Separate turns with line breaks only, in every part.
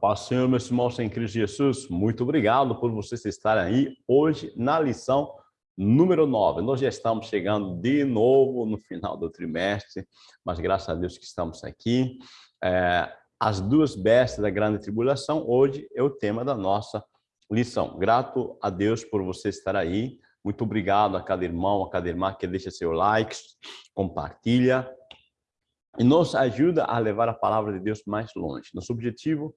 Paz Senhor, meus irmãos em Cristo Jesus, muito obrigado por vocês estarem aí hoje na lição número 9. Nós já estamos chegando de novo no final do trimestre, mas graças a Deus que estamos aqui. É, as duas bestas da grande tribulação, hoje é o tema da nossa lição. Grato a Deus por você estar aí. Muito obrigado a cada irmão, a cada irmã que deixa seu like, compartilha, e nos ajuda a levar a palavra de Deus mais longe. Nosso objetivo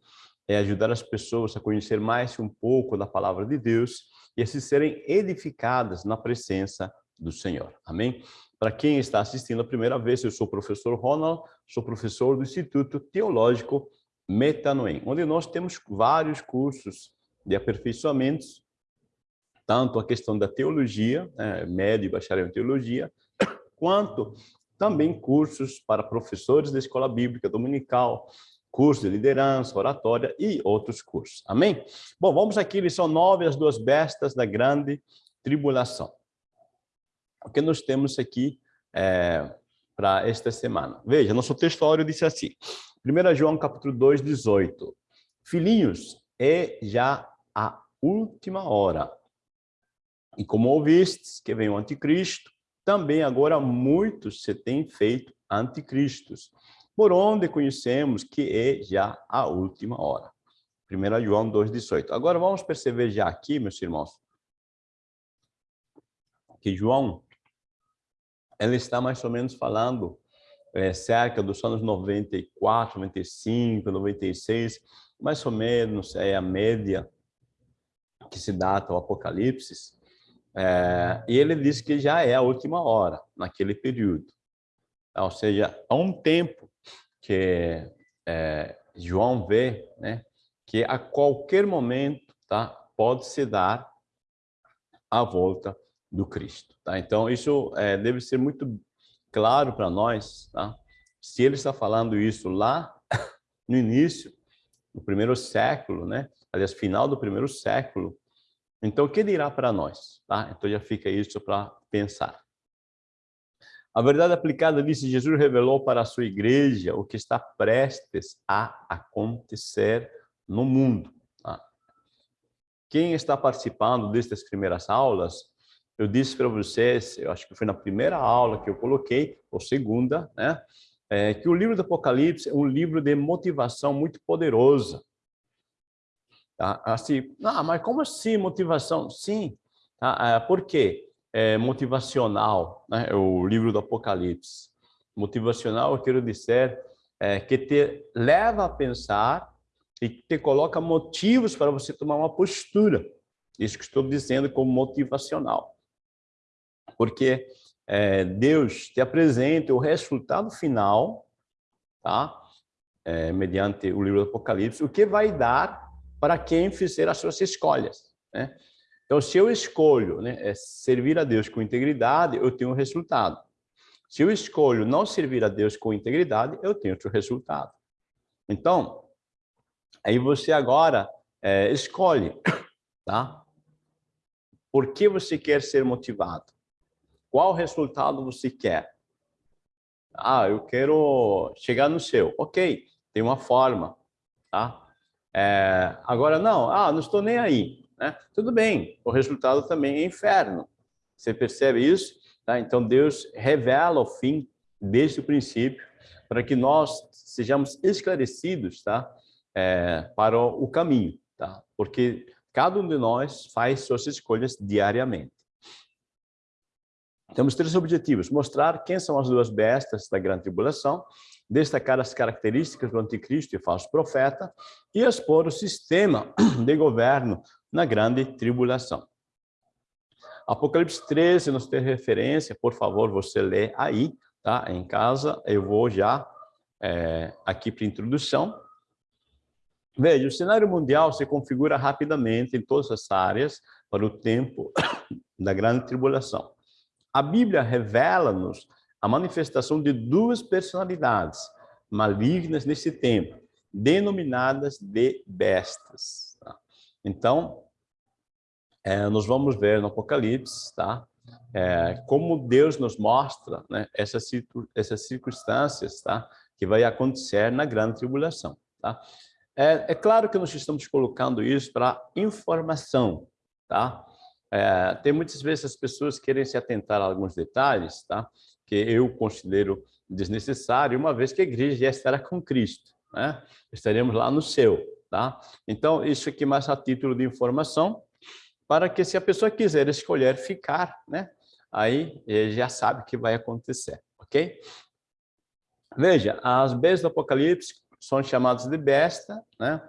é ajudar as pessoas a conhecer mais um pouco da palavra de Deus e a se serem edificadas na presença do Senhor. Amém? Para quem está assistindo a primeira vez, eu sou o professor Ronald, sou professor do Instituto Teológico Metanoem, onde nós temos vários cursos de aperfeiçoamentos, tanto a questão da teologia, né, médio e bacharel em teologia, quanto também cursos para professores da escola bíblica dominical, curso de liderança, oratória e outros cursos. Amém? Bom, vamos aqui, lição 9, as duas bestas da grande tribulação. O que nós temos aqui é, para esta semana? Veja, nosso textório disse assim, 1 João capítulo 2, 18. Filhinhos, é já a última hora. E como ouvistes que vem o anticristo, também agora muitos se têm feito anticristos, por onde conhecemos que é já a última hora. 1 João 2,18. Agora vamos perceber já aqui, meus irmãos, que João, ele está mais ou menos falando é, cerca dos anos 94, 95, 96, mais ou menos é a média que se data o Apocalipse, é, e ele diz que já é a última hora, naquele período. Ou seja, há um tempo que é, João vê né, que a qualquer momento tá, pode se dar a volta do Cristo. Tá? Então, isso é, deve ser muito claro para nós. Tá? Se ele está falando isso lá no início, no primeiro século, né? aliás, final do primeiro século, então, o que dirá para nós? Tá? Então, já fica isso para pensar. A verdade aplicada disse, Jesus revelou para a sua igreja o que está prestes a acontecer no mundo. Tá? Quem está participando destas primeiras aulas, eu disse para vocês, eu acho que foi na primeira aula que eu coloquei, ou segunda, né? É, que o livro do Apocalipse é um livro de motivação muito poderosa. Tá? Assim, ah, mas como assim motivação? Sim, tá? É, por quê? É motivacional, né? É o livro do Apocalipse. Motivacional, eu quero dizer, é, que te leva a pensar e te coloca motivos para você tomar uma postura. Isso que estou dizendo como motivacional. Porque é, Deus te apresenta o resultado final, tá? É, mediante o livro do Apocalipse, o que vai dar para quem fizer as suas escolhas. Né? Então, se eu escolho né, é servir a Deus com integridade, eu tenho um resultado. Se eu escolho não servir a Deus com integridade, eu tenho outro resultado. Então, aí você agora é, escolhe, tá? Por que você quer ser motivado? Qual resultado você quer? Ah, eu quero chegar no céu. Ok, tem uma forma, tá? É, agora, não, ah, não estou nem aí. Né? Tudo bem, o resultado também é inferno. Você percebe isso? Tá? Então, Deus revela o fim desde o princípio para que nós sejamos esclarecidos tá? É, para o caminho. Tá? Porque cada um de nós faz suas escolhas diariamente. Temos três objetivos. Mostrar quem são as duas bestas da grande tribulação, destacar as características do anticristo e falso profeta e expor o sistema de governo na grande tribulação. Apocalipse 13 nos tem referência, por favor, você lê aí, tá? Em casa, eu vou já é, aqui para introdução. Veja, o cenário mundial se configura rapidamente em todas as áreas para o tempo da grande tribulação. A Bíblia revela-nos a manifestação de duas personalidades malignas nesse tempo, denominadas de bestas. Tá? Então, é, nós vamos ver no Apocalipse, tá? É, como Deus nos mostra né, essas, essas circunstâncias tá? que vai acontecer na grande tribulação. Tá? É, é claro que nós estamos colocando isso para informação, tá? É, tem muitas vezes as pessoas querem se atentar a alguns detalhes, tá? Que eu considero desnecessário, uma vez que a igreja já estará com Cristo, né? Estaremos lá no céu, tá? Então, isso aqui mais a título de informação, para que se a pessoa quiser escolher ficar, né? Aí já sabe o que vai acontecer, ok? Veja, as bestas do Apocalipse são chamadas de besta, né?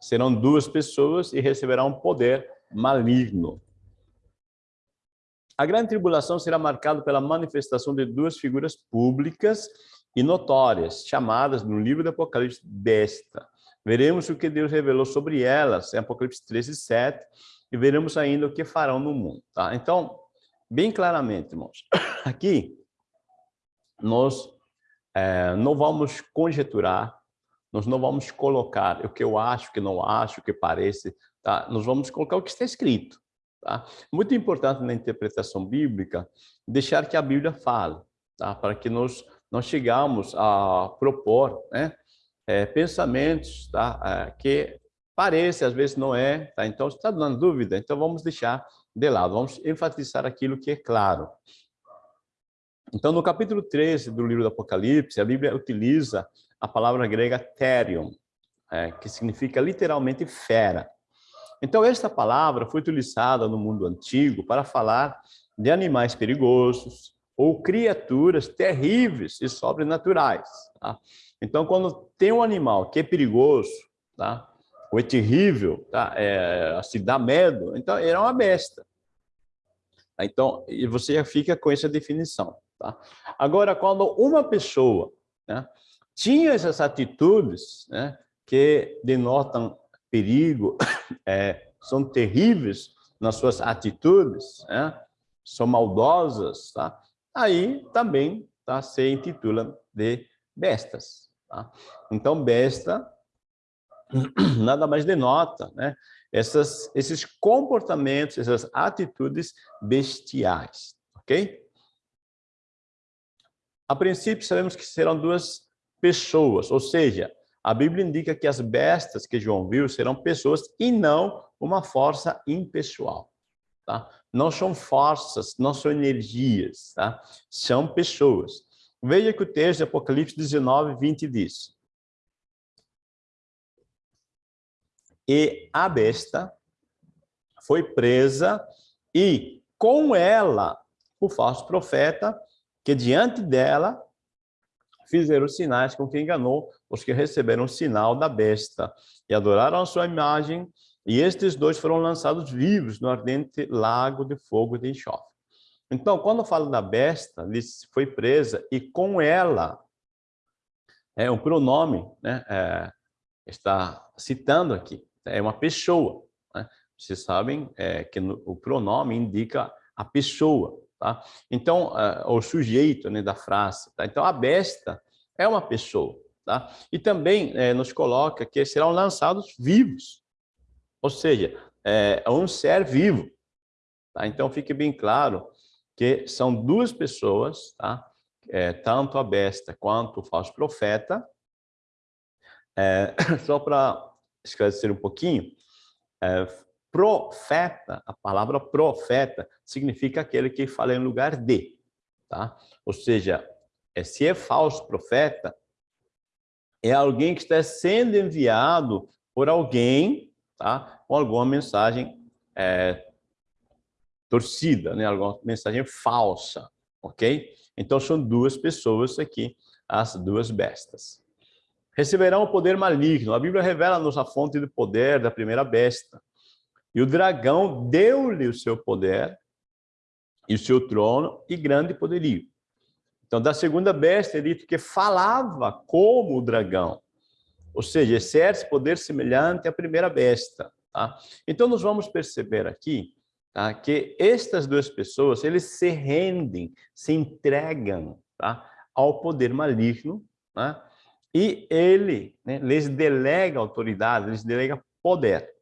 serão duas pessoas e receberão um poder maligno. A grande tribulação será marcada pela manifestação de duas figuras públicas e notórias, chamadas no livro do Apocalipse besta. Veremos o que Deus revelou sobre elas em Apocalipse 13, 7, e veremos ainda o que farão no mundo. Tá? Então, bem claramente, irmãos, aqui nós é, não vamos conjeturar, nós não vamos colocar o que eu acho, o que não acho, o que parece, tá? Nós vamos colocar o que está escrito, tá? Muito importante na interpretação bíblica deixar que a Bíblia fale, tá? Para que nós nós chegamos a propor, né? É, pensamentos, tá? É, que parece, às vezes não é, tá? Então, está dando dúvida, então vamos deixar de lado, vamos enfatizar aquilo que é claro. Então, no capítulo 13 do livro do Apocalipse, a Bíblia utiliza a palavra grega therion, é, que significa literalmente fera. Então, esta palavra foi utilizada no mundo antigo para falar de animais perigosos ou criaturas terríveis e sobrenaturais. Tá? Então, quando tem um animal que é perigoso, tá? ou é terrível, tá? é, assim, dá medo, então ele é uma besta. Então, e você já fica com essa definição. Tá? Agora, quando uma pessoa né, tinha essas atitudes né, que denotam perigo, é, são terríveis nas suas atitudes, né, são maldosas, tá? aí também tá, se intitula de bestas. Tá? Então, besta nada mais denota né, essas, esses comportamentos, essas atitudes bestiais, ok? A princípio, sabemos que serão duas pessoas, ou seja, a Bíblia indica que as bestas que João viu serão pessoas e não uma força impessoal. Tá? Não são forças, não são energias, tá? são pessoas. Veja que o texto de Apocalipse 19, 20 diz. E a besta foi presa e com ela o falso profeta que diante dela fizeram sinais com que enganou os que receberam o sinal da besta e adoraram a sua imagem, e estes dois foram lançados vivos no ardente lago de fogo de enxofre. Então, quando falo da besta, foi presa e com ela, é um pronome, né, é, está citando aqui, é uma pessoa. Né? Vocês sabem é, que no, o pronome indica a pessoa. Tá? Então, uh, o sujeito né, da frase. Tá? Então, a besta é uma pessoa. Tá? E também eh, nos coloca que serão lançados vivos. Ou seja, é, um ser vivo. Tá? Então, fique bem claro que são duas pessoas, tá? É, tanto a besta quanto o falso profeta. É, só para esclarecer um pouquinho, é, Profeta, a palavra profeta, significa aquele que fala em lugar de. Tá? Ou seja, é, se é falso profeta, é alguém que está sendo enviado por alguém tá? com alguma mensagem é, torcida, né? alguma mensagem falsa. ok? Então, são duas pessoas aqui, as duas bestas. Receberão o poder maligno. A Bíblia revela-nos a fonte do poder da primeira besta. E o dragão deu-lhe o seu poder e o seu trono e grande poderio. Então, da segunda besta, é dito que falava como o dragão. Ou seja, exerce poder semelhante à primeira besta. Tá? Então, nós vamos perceber aqui tá, que estas duas pessoas, eles se rendem, se entregam tá, ao poder maligno, né? e ele né, lhes delega autoridade, lhes delega poder.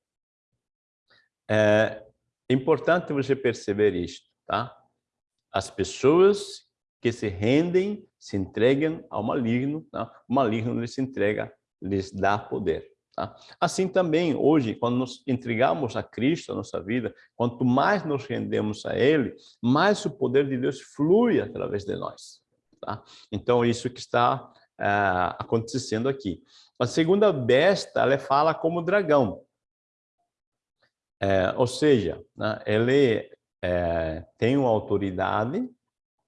É importante você perceber isto, tá? As pessoas que se rendem, se entregam ao maligno, tá? o maligno lhes entrega, lhes dá poder. Tá? Assim também, hoje, quando nos entregamos a Cristo, a nossa vida, quanto mais nos rendemos a Ele, mais o poder de Deus flui através de nós. Tá? Então, isso que está é, acontecendo aqui. A segunda besta, ela fala como dragão. É, ou seja, né, ele é, tem uma autoridade,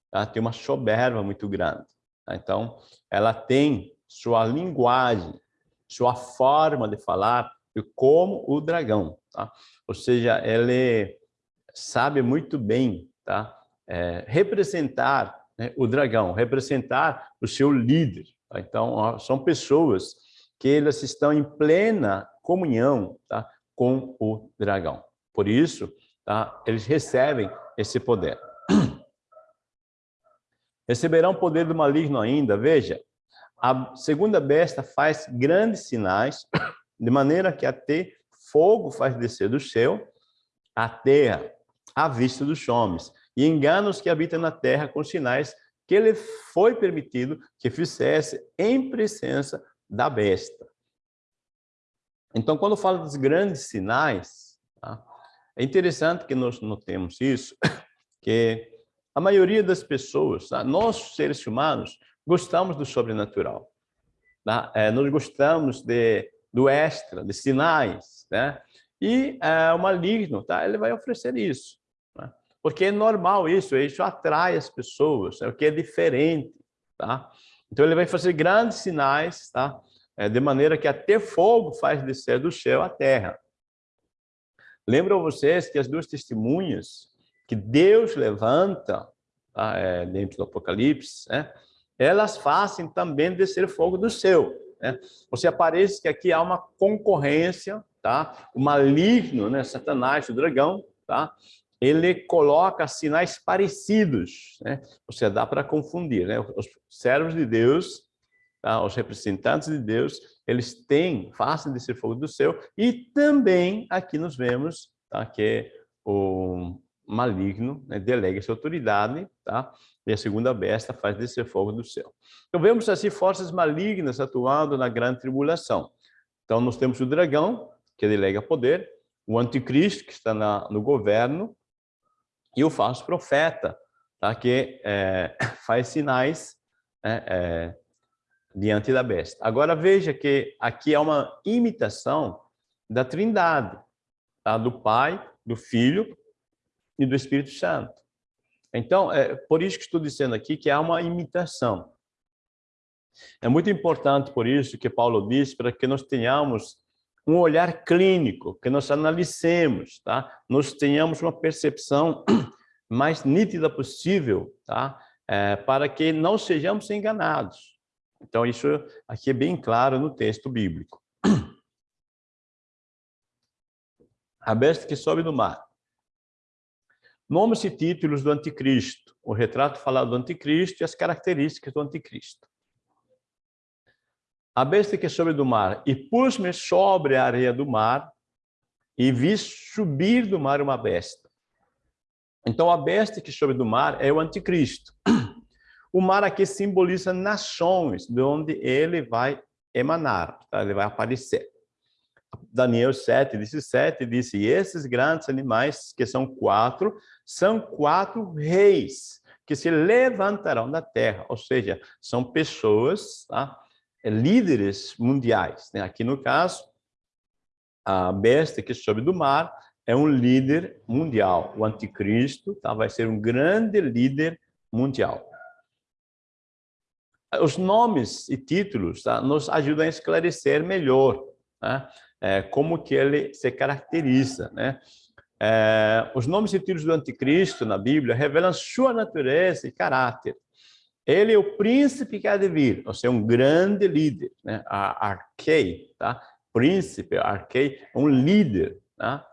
tá? tem uma soberba muito grande. Tá? Então, ela tem sua linguagem, sua forma de falar como o dragão. Tá? Ou seja, ele sabe muito bem tá? É, representar né, o dragão, representar o seu líder. Tá? Então, são pessoas que elas estão em plena comunhão tá? Com o dragão. Por isso, tá? eles recebem esse poder. Receberão poder do maligno ainda, veja, a segunda besta faz grandes sinais, de maneira que até fogo faz descer do céu a terra, à vista dos homens, e engana os que habitam na terra com sinais que ele foi permitido que fizesse em presença da besta. Então, quando fala dos grandes sinais, tá? é interessante que nós notemos isso, que a maioria das pessoas, tá? nós seres humanos, gostamos do sobrenatural. Tá? É, nós gostamos de, do extra, de sinais. Né? E é, o maligno, tá? ele vai oferecer isso. Né? Porque é normal isso, isso atrai as pessoas, é o que é diferente. Tá? Então ele vai fazer grandes sinais, tá? É, de maneira que até fogo faz descer do céu à terra. Lembram vocês que as duas testemunhas que Deus levanta tá? é, dentro do Apocalipse, né? elas fazem também descer fogo do céu. Né? Você aparece que aqui há uma concorrência, tá? o maligno, né? Satanás, o dragão, tá? ele coloca sinais parecidos. Né? Você dá para confundir. Né? Os servos de Deus, tá? os representantes de Deus, eles têm, fazem descer fogo do céu, e também aqui nós vemos tá? que o maligno né? delega essa autoridade, tá? e a segunda besta faz descer fogo do céu. Então vemos assim forças malignas atuando na grande tribulação. Então nós temos o dragão, que delega poder, o anticristo, que está na, no governo, e o falso profeta, tá? que é, faz sinais é, é, diante da besta. Agora veja que aqui é uma imitação da trindade, tá? do Pai, do Filho e do Espírito Santo. Então, é por isso que estou dizendo aqui que há uma imitação. É muito importante, por isso, que Paulo diz, para que nós tenhamos um olhar clínico, que nós analicemos, tá? Nós tenhamos uma percepção mais nítida possível, tá? É, para que não sejamos enganados. Então, isso aqui é bem claro no texto bíblico. A besta que sobe do mar. Nomes e títulos do anticristo, o retrato falado do anticristo e as características do anticristo. A besta que sobe do mar, e pus-me sobre a areia do mar, e vi subir do mar uma besta. Então, a besta que sobe do mar é o anticristo. O mar aqui simboliza nações, de onde ele vai emanar, tá? ele vai aparecer. Daniel 7, 17, disse, esses grandes animais, que são quatro, são quatro reis que se levantarão da terra, ou seja, são pessoas, tá? É, líderes mundiais. Né? Aqui no caso, a besta que sobe do mar é um líder mundial. O anticristo tá? vai ser um grande líder mundial. Os nomes e títulos tá? nos ajudam a esclarecer melhor né? é, como que ele se caracteriza. Né? É, os nomes e títulos do anticristo na Bíblia revelam sua natureza e caráter. Ele é o príncipe que há de vir, ou seja, um grande líder, né? A Arquei, tá? Príncipe, Arquei, um líder, tá?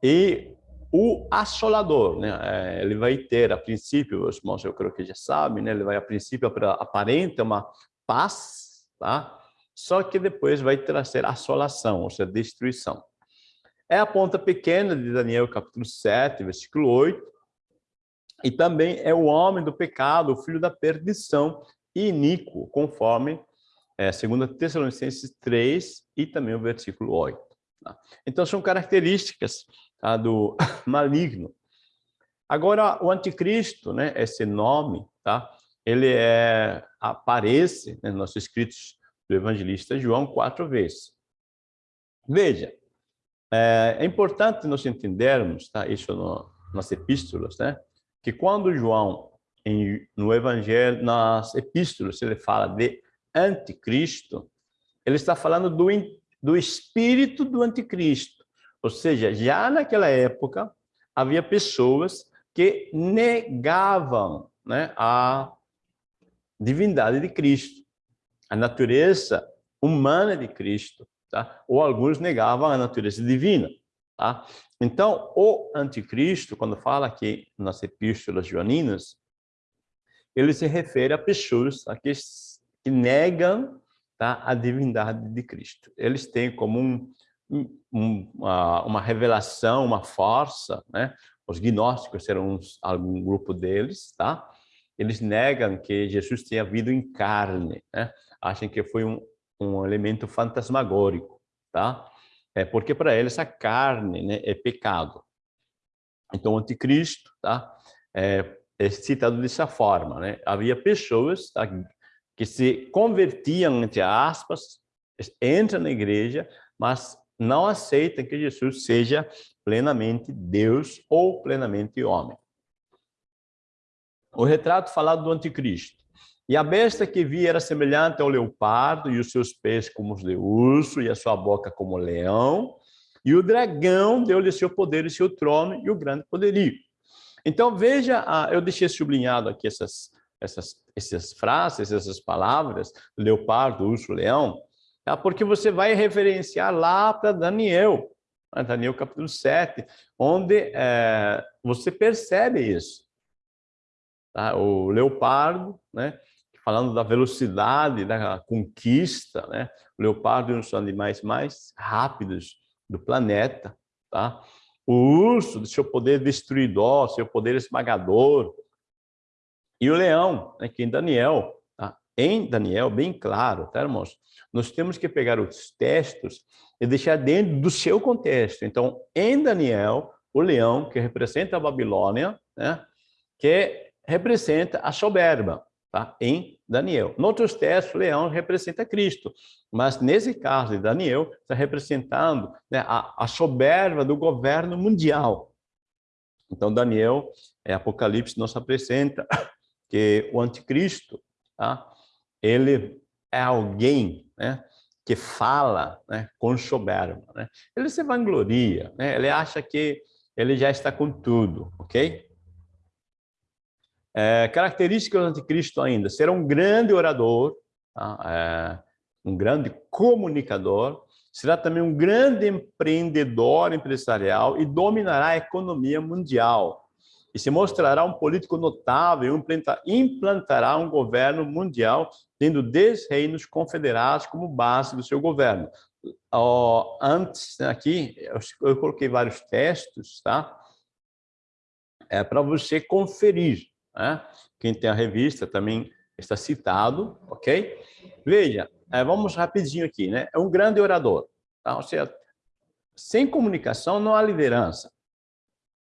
E o assolador, né? É, ele vai ter, a princípio, os irmãos, eu creio que já sabem, né? Ele vai, a princípio, aparenta uma paz, tá? Só que depois vai trazer assolação, ou seja, destruição. É a ponta pequena de Daniel capítulo 7, versículo 8. E também é o homem do pecado, o filho da perdição, iníquo, conforme é, 2 Tessalonicenses 3 e também o versículo 8. Tá? Então, são características do maligno. Agora, o anticristo, né, esse nome, tá, ele é, aparece né, nos nossos escritos do evangelista João quatro vezes. Veja, é, é importante nós entendermos, tá, isso no, nas epístolas, né, que quando João, em, no evangelho, nas epístolas, ele fala de anticristo, ele está falando do, do espírito do anticristo. Ou seja, já naquela época, havia pessoas que negavam né, a divindade de Cristo, a natureza humana de Cristo, tá? ou alguns negavam a natureza divina. Tá? Então, o anticristo, quando fala aqui nas epístolas joaninas, ele se refere a pessoas a que, que negam tá, a divindade de Cristo. Eles têm como um, um, uma, uma, revelação, uma força, né? os gnósticos serão uns, algum grupo deles, tá? eles negam que Jesus tenha vindo em carne, né? acham que foi um, um elemento fantasmagórico, tá? É porque para eles a carne né, é pecado. Então, o anticristo tá? é, é citado dessa forma. Né? Havia pessoas tá, que se convertiam, entre aspas, entram na igreja, mas não aceitam que Jesus seja plenamente Deus ou plenamente homem o retrato falado do anticristo. E a besta que vi era semelhante ao leopardo, e os seus pés como os de urso, e a sua boca como leão. E o dragão deu-lhe seu poder e seu trono e o grande poderio. Então, veja, eu deixei sublinhado aqui essas, essas, essas frases, essas palavras, leopardo, urso, leão, tá? porque você vai referenciar lá para Daniel, Daniel capítulo 7, onde é, você percebe isso. Tá? O leopardo, né? falando da velocidade da conquista, né? o leopardo é um dos animais mais rápidos do planeta. Tá? O urso, seu poder destruidor, seu poder esmagador. E o leão, né? que em Daniel, tá? Em Daniel, bem claro, tá, irmãos? Nós temos que pegar os textos e deixar dentro do seu contexto. Então, em Daniel, o leão, que representa a Babilônia, né? que representa a soberba, tá? em Daniel. Em outros textos, o leão representa Cristo, mas nesse caso de Daniel, está representando né, a, a soberba do governo mundial. Então, Daniel, é, Apocalipse nos apresenta que o anticristo, tá? Ele é alguém né, que fala né, com soberba. Né? Ele se vangloria, né? ele acha que ele já está com tudo, ok? É, características do anticristo ainda, ser um grande orador, tá? é, um grande comunicador, será também um grande empreendedor empresarial e dominará a economia mundial. E se mostrará um político notável, implantará um governo mundial, tendo 10 reinos confederados como base do seu governo. antes, né, aqui, eu, coloquei vários textos, tá? É para você conferir. Né? Quem tem a revista também está citado, ok? Veja, é, vamos rapidinho aqui, né? É um grande orador, tá? Ou seja, sem comunicação não há liderança.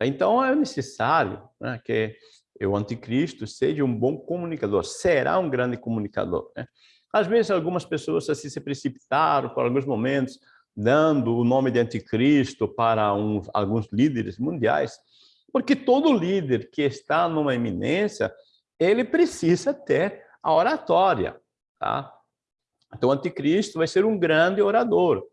Então é necessário né, que o anticristo seja um bom comunicador, será um grande comunicador. Né? Às vezes algumas pessoas assim se precipitaram por alguns momentos, dando o nome de anticristo para um, alguns líderes mundiais, porque todo líder que está numa eminência, ele precisa ter a oratória. Tá? Então, o anticristo vai ser um grande orador,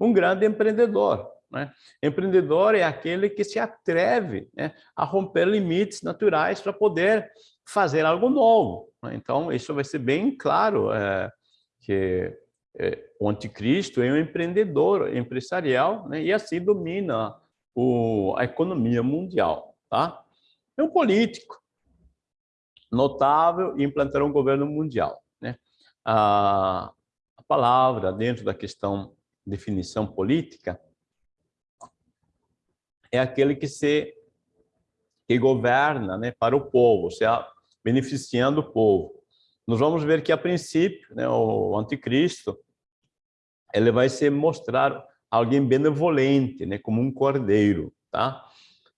um grande empreendedor. Né? Empreendedor é aquele que se atreve né, a romper limites naturais para poder fazer algo novo. Né? Então, isso vai ser bem claro é, que é, o anticristo é um empreendedor empresarial né, e assim domina o, a economia mundial. Tá? É um político notável e implantará um governo mundial. Né? A, a palavra dentro da questão definição política é aquele que se que governa né, para o povo, seja, beneficiando o povo. nós vamos ver que, a princípio, né, o anticristo, ele vai se mostrar alguém benevolente, né, como um cordeiro, tá?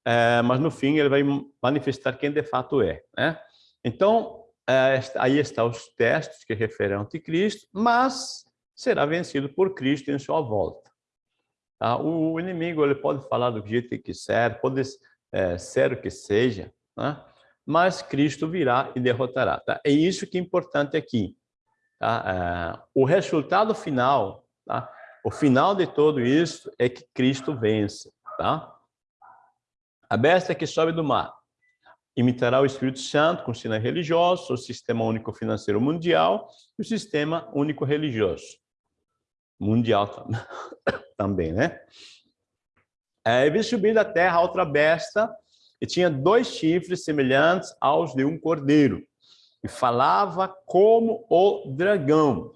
É, mas no fim ele vai manifestar quem de fato é, né? Então, é, aí estão os textos que referem ao anticristo, mas será vencido por Cristo em sua volta. Tá? O inimigo ele pode falar do jeito que quiser, pode é, ser o que seja, né? mas Cristo virá e derrotará. Tá? É isso que é importante aqui. Tá? É, o resultado final, tá? o final de tudo isso é que Cristo vence. Tá? A besta que sobe do mar imitará o Espírito Santo com sinais religiosos, o Sistema Único Financeiro Mundial e o Sistema Único Religioso. Mundial também, né? É, vi subir da terra outra besta e tinha dois chifres semelhantes aos de um cordeiro e falava como o dragão.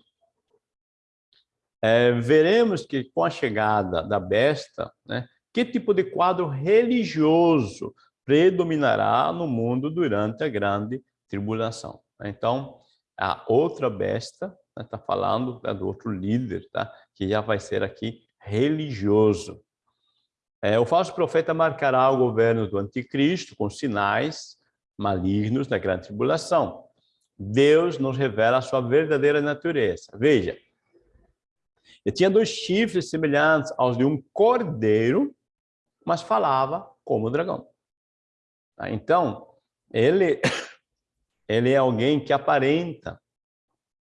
É, veremos que com a chegada da besta, né, que tipo de quadro religioso predominará no mundo durante a grande tribulação. Então, a outra besta está né, falando né, do outro líder, tá? que já vai ser aqui religioso. É, o falso profeta marcará o governo do anticristo com sinais malignos da grande tribulação. Deus nos revela a sua verdadeira natureza. Veja, ele tinha dois chifres semelhantes aos de um cordeiro, mas falava como dragão. Tá? Então, ele, ele é alguém que aparenta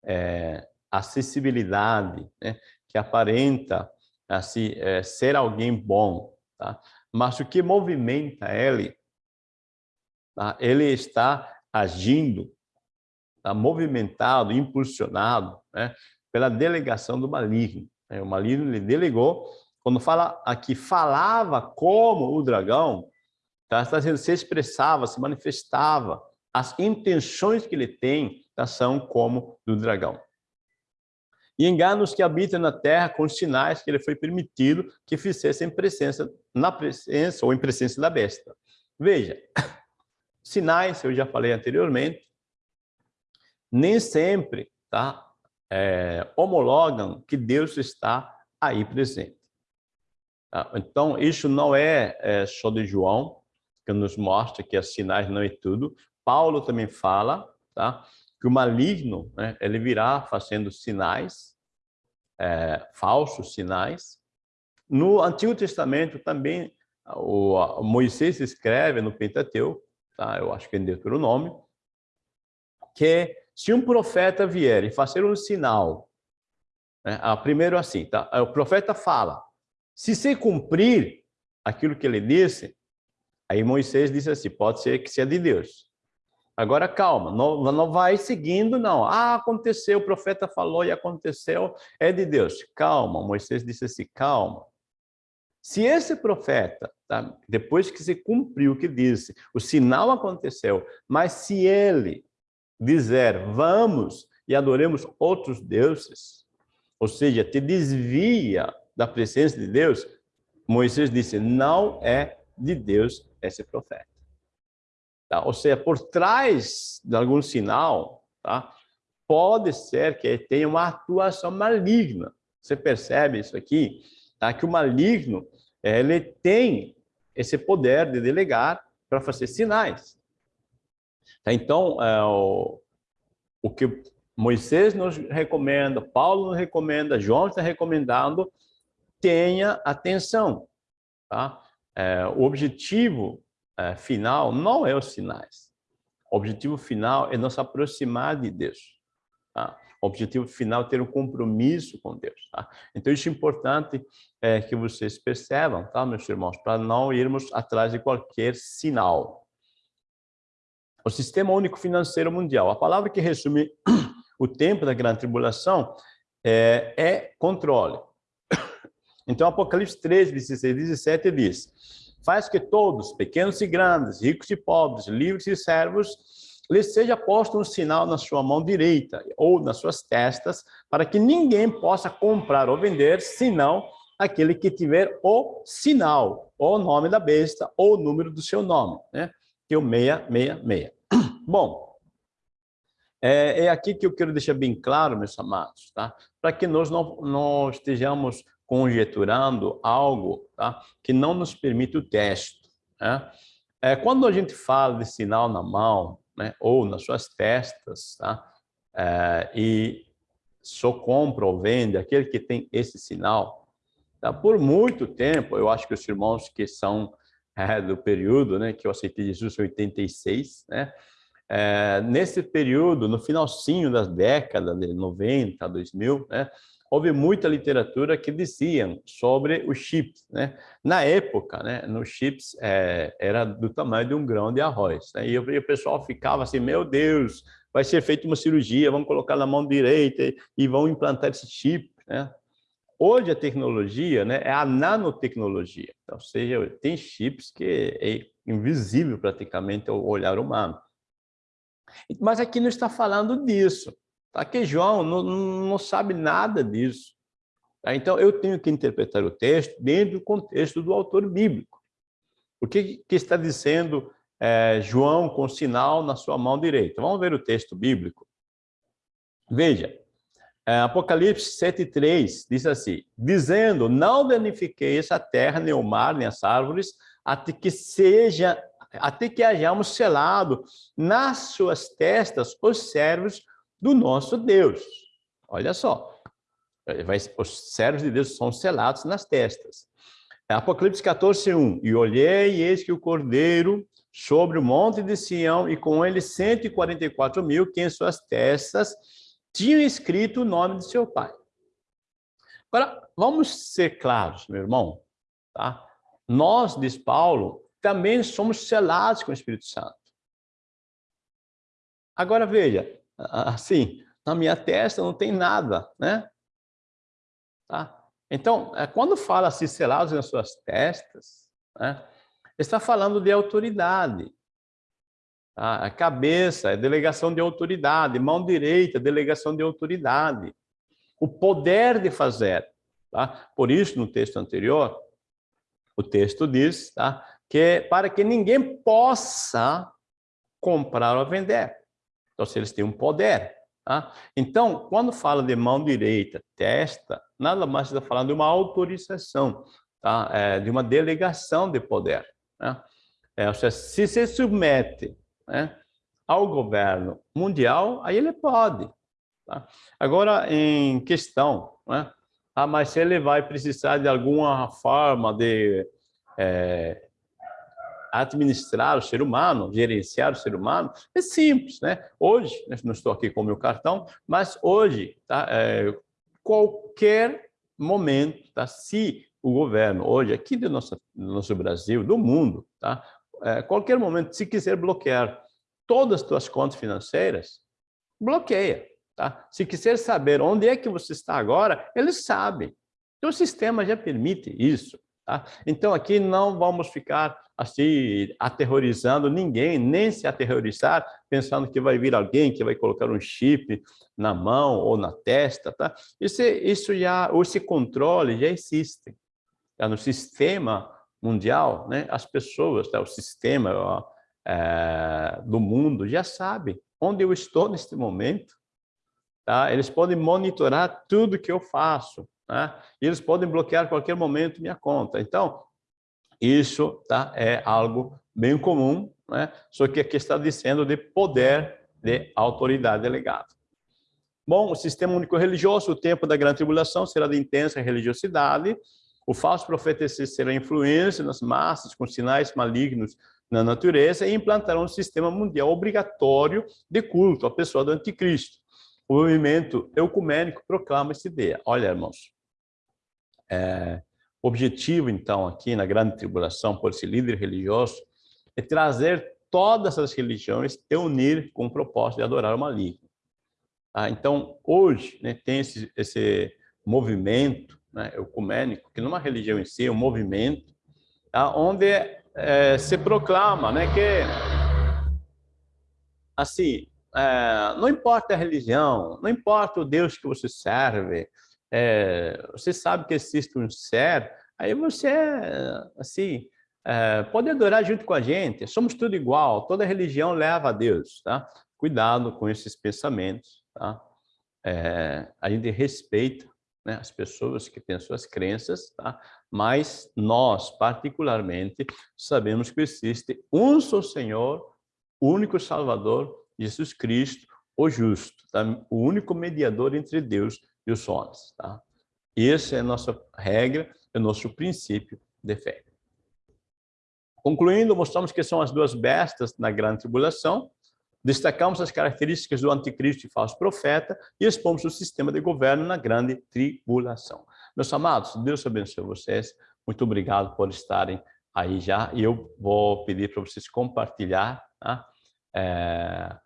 é, acessibilidade, né? que aparenta assim, é, ser alguém bom. Tá? Mas o que movimenta ele, tá? ele está agindo, tá? movimentado, impulsionado né? pela delegação do maligno. Né? O maligno lhe delegou, quando fala aqui, falava como o dragão, Tá? Está se expressava, se manifestava. As intenções que ele tem como do dragão. E enganos que habitam na terra com sinais que ele foi permitido que fizessem presença, na presença ou em presença da besta. Veja, sinais, eu já falei anteriormente, nem sempre tá, é, homologam que Deus está aí presente. Tá? Então, isso não é, é só de João, que nos mostra que os sinais não é tudo. Paulo também fala tá? Que o maligno né, ele virá fazendo sinais, é, falsos sinais. No Antigo Testamento também, o, Moisés escreve no Pentateuco, tá? eu acho que é em Deuteronômio, que se um profeta vier e fazer um sinal, né, primeiro assim, tá? o profeta fala, se se cumprir aquilo que ele disse, Aí Moisés disse assim, pode ser que seja de Deus. Agora, calma, não, não vai seguindo, não. Ah, aconteceu, o profeta falou e aconteceu, é de Deus. Calma, Moisés disse assim, calma. Se esse profeta, tá, depois que se cumpriu o que disse, o sinal aconteceu, mas se ele dizer, vamos e adoremos outros deuses, ou seja, te desvia da presença de Deus, Moisés disse, não é de Deus esse profeta. Tá? Ou seja, por trás de algum sinal, tá? pode ser que tenha uma atuação maligna. Você percebe isso aqui? Tá? Que o maligno ele tem esse poder de delegar para fazer sinais. Tá? Então, é, o, o que Moisés nos recomenda, Paulo nos recomenda, João está recomendando, tenha atenção. Tá? é, o objetivo é, final não é os sinais. O objetivo final é nos aproximar de Deus. Tá? O objetivo final é ter um compromisso com Deus. Tá? Então, isso é importante é, que vocês percebam, tá, meus irmãos, para não irmos atrás de qualquer sinal. O Sistema Único Financeiro Mundial. A palavra que resume o tempo da grande tribulação é, é controle. Então, Apocalipse 3, 16 e 17 diz, faz que todos, pequenos e grandes, ricos e pobres, livres e servos, lhes seja posto um sinal na sua mão direita ou nas suas testas, para que ninguém possa comprar ou vender, senão aquele que tiver o sinal, ou o nome da besta, ou o número do seu nome, né? que é o 666. Bom, É, é aqui que eu quero deixar bem claro, meus amados, tá? para que nós não, não estejamos conjeturando algo tá? que não nos permite o teste. Né? É, quando a gente fala de sinal na mão, né, ou nas suas testas, tá? É, e só compra ou vende aquele que tem esse sinal, tá? por muito tempo, eu acho que os irmãos que são é, do período né, que eu aceitei Jesus em 86, né, é, nesse período, no finalzinho das décadas de 90, 2000, né, houve muita literatura que diziam sobre os chips. Né? Na época, né, nos chips é, era do tamanho de um grão de arroz. Né? E, o pessoal ficava assim, meu Deus, vai ser feita uma cirurgia, vamos colocar na mão direita e vão implantar esse chip. Né? Hoje a tecnologia né, é a nanotecnologia, ou seja, tem chips que é invisível praticamente ao olhar humano. Mas aqui não está falando disso. Tá? Que João não, não sabe nada disso. Tá? Então, eu tenho que interpretar o texto dentro do contexto do autor bíblico. O que, que está dizendo é, João com sinal na sua mão direita? Vamos ver o texto bíblico. Veja, é, Apocalipse 7,3 diz assim, dizendo, não danifiqueis a terra, nem o mar, nem as árvores, até que seja, até que hajamos selado nas suas testas os servos do nosso Deus. Olha só, os servos de Deus são selados nas testas. Apocalipse 14, 1. E olhei, e eis que o Cordeiro sobre o monte de Sião, e com ele 144 mil, que em suas testas tinham escrito o nome de seu pai. Agora, vamos ser claros, meu irmão. Tá? Nós, diz Paulo, também somos selados com o Espírito Santo. Agora, veja, assim, na minha testa não tem nada, né? Tá? Então, é, quando fala assim, selados nas suas testas, né? está falando de autoridade. Tá? A cabeça é delegação de autoridade, mão direita, delegação de autoridade. O poder de fazer. Tá? Por isso, no texto anterior, o texto diz tá? que para que ninguém possa comprar ou vender. Então, se eles têm um poder. Tá? Então, quando fala de mão direita, testa, nada mais está falando de uma autorização, tá? É, de uma delegação de poder. Né? É, ou seja, se se submete né, ao governo mundial, aí ele pode. Tá? Agora, em questão, né? ah, mas ele vai precisar de alguma forma de é, administrar o ser humano, gerenciar o ser humano, é simples, né? Hoje, né, não estou aqui com o meu cartão, mas hoje, tá? É, qualquer momento, tá? Se o governo hoje, aqui do nosso, do nosso Brasil, do mundo, tá? É, qualquer momento, se quiser bloquear todas as suas contas financeiras, bloqueia, tá? Se quiser saber onde é que você está agora, ele sabe. Então, o sistema já permite isso, tá? Então, aqui não vamos ficar assim, aterrorizando ninguém, nem se aterrorizar, pensando que vai vir alguém que vai colocar um chip na mão ou na testa, tá? Isso, isso já, esse controle já existe. Tá? No sistema mundial, né, as pessoas, tá? o sistema ó, é, do mundo já sabe onde eu estou neste momento, tá? Eles podem monitorar tudo que eu faço, né? E eles podem bloquear a qualquer momento minha conta. Então, isso tá, é algo bem comum, né? só que aqui está dizendo de poder de autoridade delegada. Bom, o sistema único religioso, o tempo da grande tribulação será de intensa religiosidade, o falso profeta será influência nas massas com sinais malignos na natureza e implantará um sistema mundial obrigatório de culto à pessoa do anticristo. O movimento ecumênico proclama essa ideia. Olha, irmãos, é, o objetivo, então, aqui na grande tribulação, por esse líder religioso, é trazer todas as religiões e unir com o propósito de adorar o maligno. Ah, então, hoje, né, tem esse, esse movimento né, ecumênico, que numa religião em si é um movimento, tá, onde é, se proclama né, que, assim, é, não importa a religião, não importa o Deus que você serve, é, você sabe que existe um ser, aí você, assim, é, pode adorar junto com a gente, somos tudo igual, toda religião leva a Deus, tá? cuidado com esses pensamentos, tá? É, a gente respeita né, as pessoas que têm suas crenças, tá? mas nós, particularmente, sabemos que existe um só Senhor, único Salvador, Jesus Cristo, o justo, tá? o único mediador entre Deus e os homens. Tá? Essa é a nossa regra, é o nosso princípio de fé. Concluindo, mostramos que são as duas bestas na grande tribulação, destacamos as características do anticristo e falso profeta e expomos o sistema de governo na grande tribulação. Meus amados, Deus abençoe vocês. Muito obrigado por estarem aí já. E eu vou pedir para vocês compartilhar tá? é,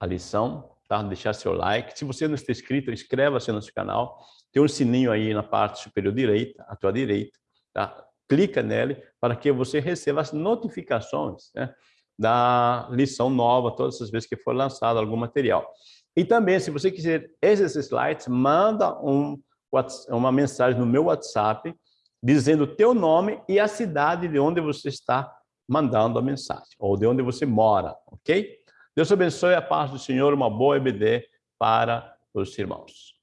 a lição, tá? deixar seu like. Se você não está inscrito, inscreva-se no nosso canal. Tem um sininho aí na parte superior direita, à tua direita. Tá? Clica nele para que você receba as notificações né? da lição nova, todas as vezes que for lançado algum material. E também, se você quiser esses slides, manda um, uma mensagem no meu WhatsApp, dizendo o teu nome e a cidade de onde você está mandando a mensagem, ou de onde você mora, ok? Deus abençoe a paz do Senhor, uma boa EBD para os irmãos.